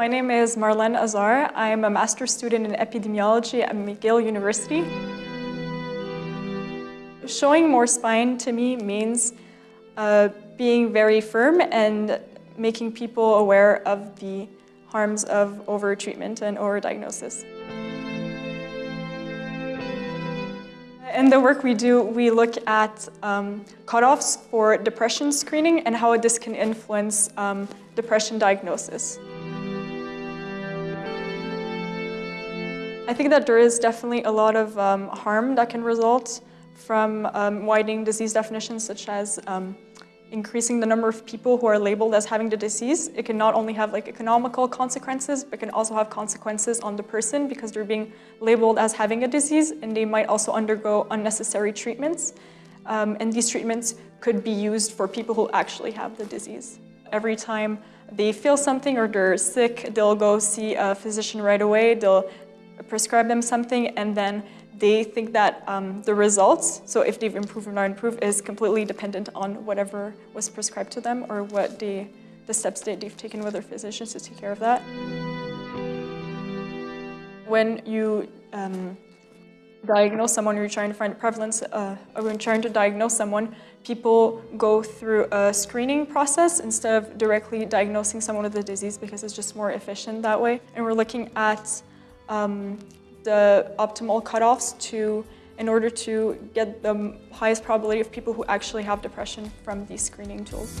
My name is Marlene Azar. I'm a master's student in epidemiology at McGill University. Showing more spine to me means uh, being very firm and making people aware of the harms of over-treatment and over-diagnosis. In the work we do, we look at um, cutoffs for depression screening and how this can influence um, depression diagnosis. I think that there is definitely a lot of um, harm that can result from um, widening disease definitions such as um, increasing the number of people who are labeled as having the disease. It can not only have like economical consequences, but can also have consequences on the person because they're being labeled as having a disease and they might also undergo unnecessary treatments. Um, and these treatments could be used for people who actually have the disease. Every time they feel something or they're sick, they'll go see a physician right away. They'll prescribe them something and then they think that um, the results, so if they've improved or not improved, is completely dependent on whatever was prescribed to them or what they, the steps that they've taken with their physicians to take care of that. When you um, diagnose someone, you're trying to find prevalence, uh, or when you're trying to diagnose someone, people go through a screening process instead of directly diagnosing someone with the disease because it's just more efficient that way. And we're looking at um, the optimal cutoffs to in order to get the highest probability of people who actually have depression from these screening tools.